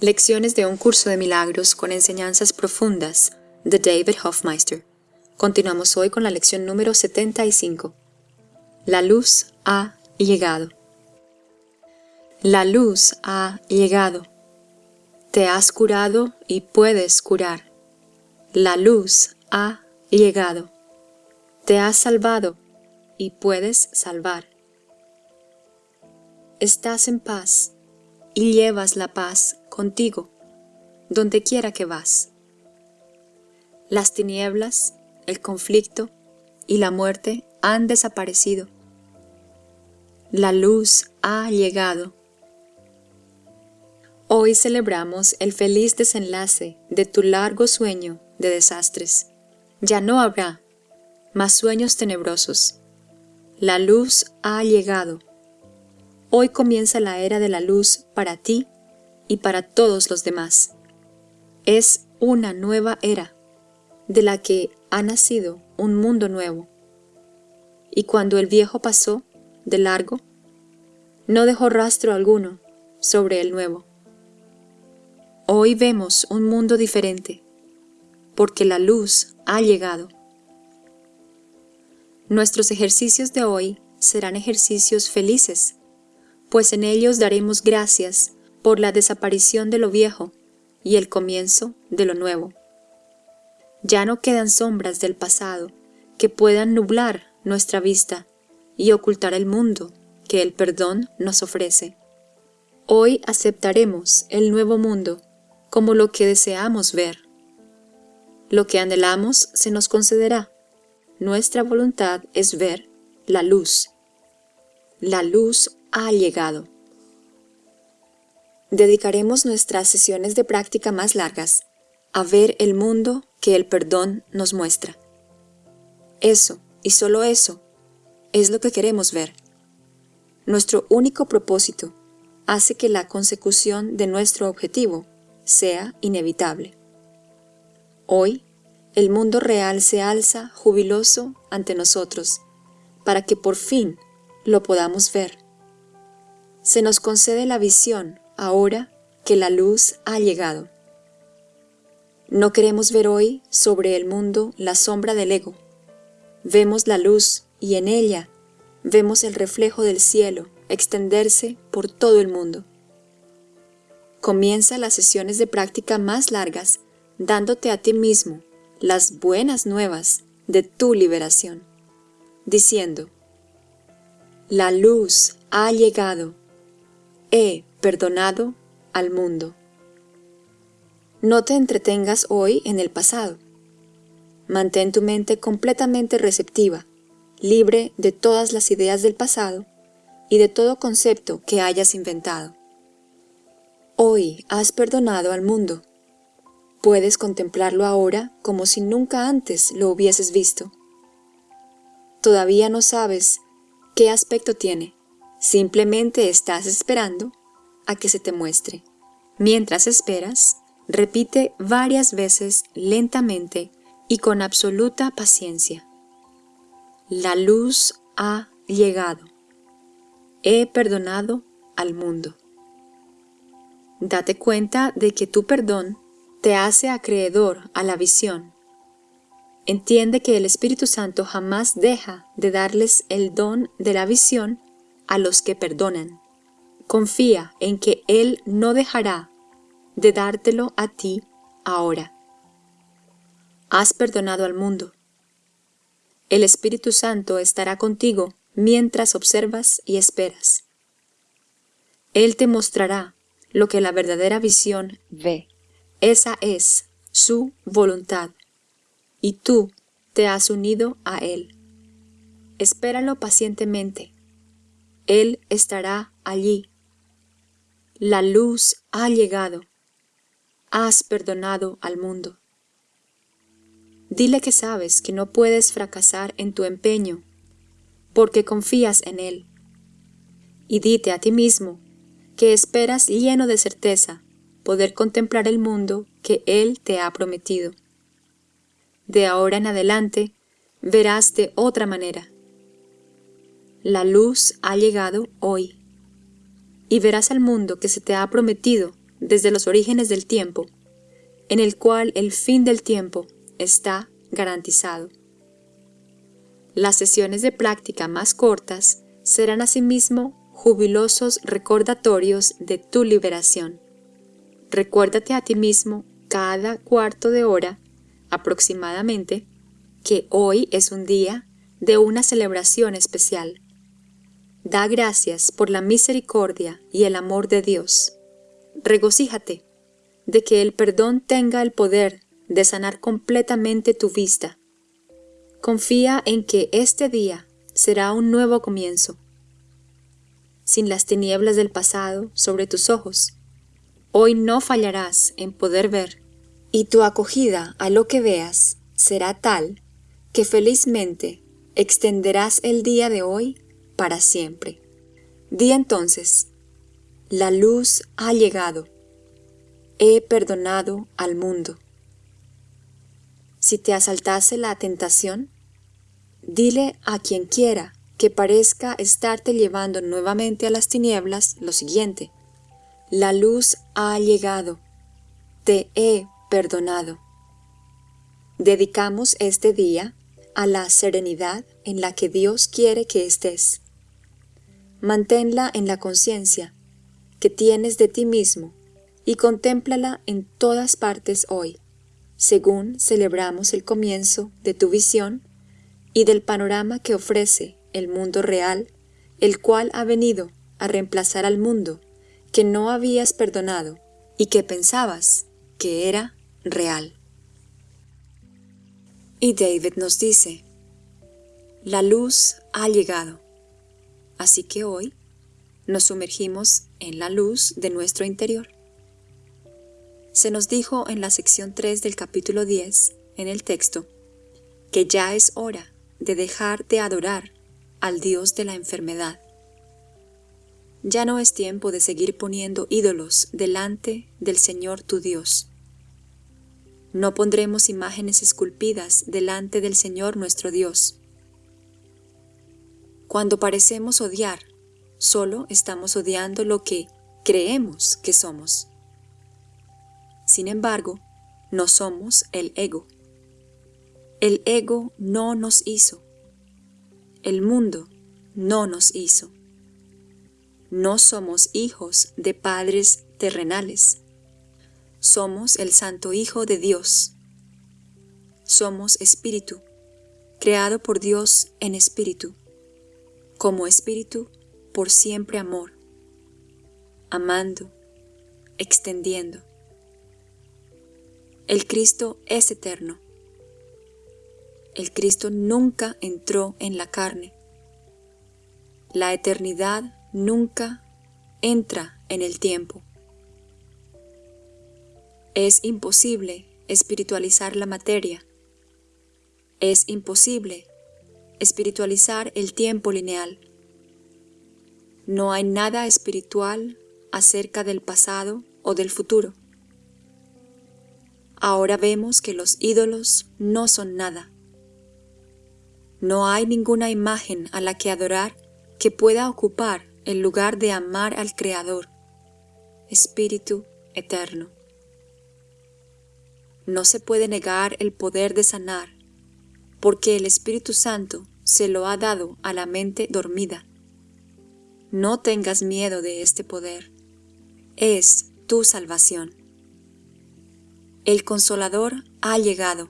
Lecciones de un curso de milagros con enseñanzas profundas de David Hofmeister. Continuamos hoy con la lección número 75. La luz ha llegado. La luz ha llegado. Te has curado y puedes curar. La luz ha llegado. Te has salvado y puedes salvar. Estás en paz y llevas la paz contigo, donde quiera que vas. Las tinieblas, el conflicto y la muerte han desaparecido. La luz ha llegado. Hoy celebramos el feliz desenlace de tu largo sueño de desastres. Ya no habrá más sueños tenebrosos. La luz ha llegado. Hoy comienza la era de la luz para ti y para todos los demás. Es una nueva era, de la que ha nacido un mundo nuevo. Y cuando el viejo pasó de largo, no dejó rastro alguno sobre el nuevo. Hoy vemos un mundo diferente, porque la luz ha llegado. Nuestros ejercicios de hoy serán ejercicios felices, pues en ellos daremos gracias por la desaparición de lo viejo y el comienzo de lo nuevo. Ya no quedan sombras del pasado que puedan nublar nuestra vista y ocultar el mundo que el perdón nos ofrece. Hoy aceptaremos el nuevo mundo como lo que deseamos ver. Lo que anhelamos se nos concederá. Nuestra voluntad es ver la luz. La luz ha llegado. Dedicaremos nuestras sesiones de práctica más largas a ver el mundo que el perdón nos muestra. Eso, y solo eso, es lo que queremos ver. Nuestro único propósito hace que la consecución de nuestro objetivo sea inevitable. Hoy, el mundo real se alza jubiloso ante nosotros para que por fin lo podamos ver. Se nos concede la visión ahora que la luz ha llegado. No queremos ver hoy sobre el mundo la sombra del ego. Vemos la luz y en ella vemos el reflejo del cielo extenderse por todo el mundo. Comienza las sesiones de práctica más largas dándote a ti mismo las buenas nuevas de tu liberación, diciendo, La luz ha llegado, he perdonado al mundo. No te entretengas hoy en el pasado. Mantén tu mente completamente receptiva, libre de todas las ideas del pasado y de todo concepto que hayas inventado. Hoy has perdonado al mundo. Puedes contemplarlo ahora como si nunca antes lo hubieses visto. Todavía no sabes qué aspecto tiene, simplemente estás esperando a que se te muestre. Mientras esperas, repite varias veces lentamente y con absoluta paciencia. La luz ha llegado. He perdonado al mundo. Date cuenta de que tu perdón te hace acreedor a la visión. Entiende que el Espíritu Santo jamás deja de darles el don de la visión a los que perdonan. Confía en que Él no dejará de dártelo a ti ahora. Has perdonado al mundo. El Espíritu Santo estará contigo mientras observas y esperas. Él te mostrará lo que la verdadera visión ve. Esa es su voluntad, y tú te has unido a Él. Espéralo pacientemente. Él estará allí la luz ha llegado. Has perdonado al mundo. Dile que sabes que no puedes fracasar en tu empeño, porque confías en Él. Y dite a ti mismo que esperas lleno de certeza poder contemplar el mundo que Él te ha prometido. De ahora en adelante verás de otra manera. La luz ha llegado hoy y verás al mundo que se te ha prometido desde los orígenes del tiempo, en el cual el fin del tiempo está garantizado. Las sesiones de práctica más cortas serán asimismo jubilosos recordatorios de tu liberación. Recuérdate a ti mismo cada cuarto de hora aproximadamente que hoy es un día de una celebración especial. Da gracias por la misericordia y el amor de Dios. Regocíjate de que el perdón tenga el poder de sanar completamente tu vista. Confía en que este día será un nuevo comienzo. Sin las tinieblas del pasado sobre tus ojos, hoy no fallarás en poder ver, y tu acogida a lo que veas será tal que felizmente extenderás el día de hoy para siempre. Di entonces, la luz ha llegado, he perdonado al mundo. Si te asaltase la tentación, dile a quien quiera que parezca estarte llevando nuevamente a las tinieblas lo siguiente, la luz ha llegado, te he perdonado. Dedicamos este día a la serenidad en la que Dios quiere que estés. Manténla en la conciencia que tienes de ti mismo y contémplala en todas partes hoy, según celebramos el comienzo de tu visión y del panorama que ofrece el mundo real, el cual ha venido a reemplazar al mundo que no habías perdonado y que pensabas que era real. Y David nos dice, la luz ha llegado, así que hoy nos sumergimos en la luz de nuestro interior. Se nos dijo en la sección 3 del capítulo 10, en el texto, que ya es hora de dejar de adorar al Dios de la enfermedad. Ya no es tiempo de seguir poniendo ídolos delante del Señor tu Dios. No pondremos imágenes esculpidas delante del Señor nuestro Dios. Cuando parecemos odiar, solo estamos odiando lo que creemos que somos. Sin embargo, no somos el ego. El ego no nos hizo. El mundo no nos hizo. No somos hijos de padres terrenales somos el Santo Hijo de Dios. Somos espíritu, creado por Dios en espíritu, como espíritu por siempre amor, amando, extendiendo. El Cristo es eterno. El Cristo nunca entró en la carne. La eternidad nunca entra en el tiempo. Es imposible espiritualizar la materia. Es imposible espiritualizar el tiempo lineal. No hay nada espiritual acerca del pasado o del futuro. Ahora vemos que los ídolos no son nada. No hay ninguna imagen a la que adorar que pueda ocupar el lugar de amar al Creador, Espíritu Eterno. No se puede negar el poder de sanar, porque el Espíritu Santo se lo ha dado a la mente dormida. No tengas miedo de este poder. Es tu salvación. El Consolador ha llegado.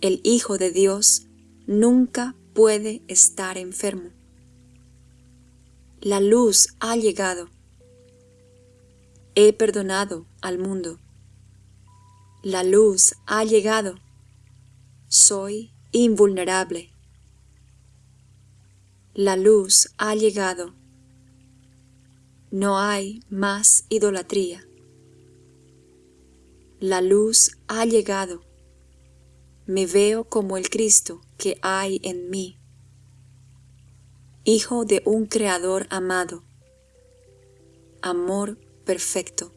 El Hijo de Dios nunca puede estar enfermo. La luz ha llegado. He perdonado al mundo. La luz ha llegado. Soy invulnerable. La luz ha llegado. No hay más idolatría. La luz ha llegado. Me veo como el Cristo que hay en mí. Hijo de un Creador amado. Amor perfecto.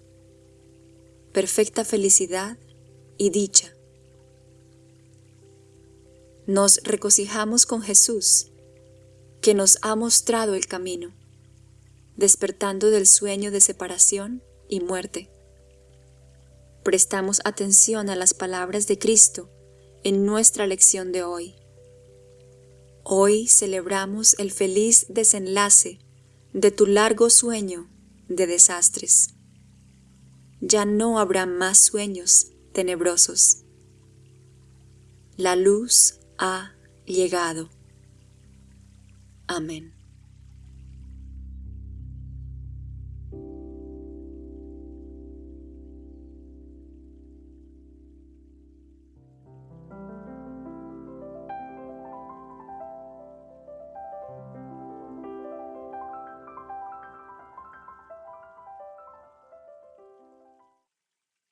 Perfecta felicidad y dicha. Nos regocijamos con Jesús, que nos ha mostrado el camino, despertando del sueño de separación y muerte. Prestamos atención a las palabras de Cristo en nuestra lección de hoy. Hoy celebramos el feliz desenlace de tu largo sueño de desastres. Ya no habrá más sueños tenebrosos. La luz ha llegado. Amén.